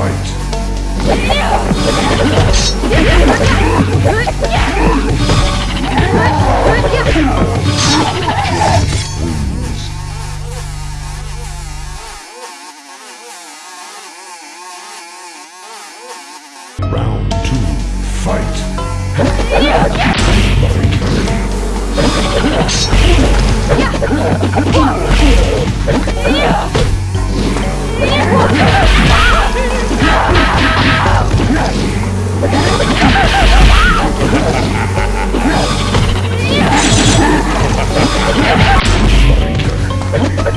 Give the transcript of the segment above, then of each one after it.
fight. Round two, fight. Loving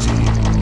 Thank you.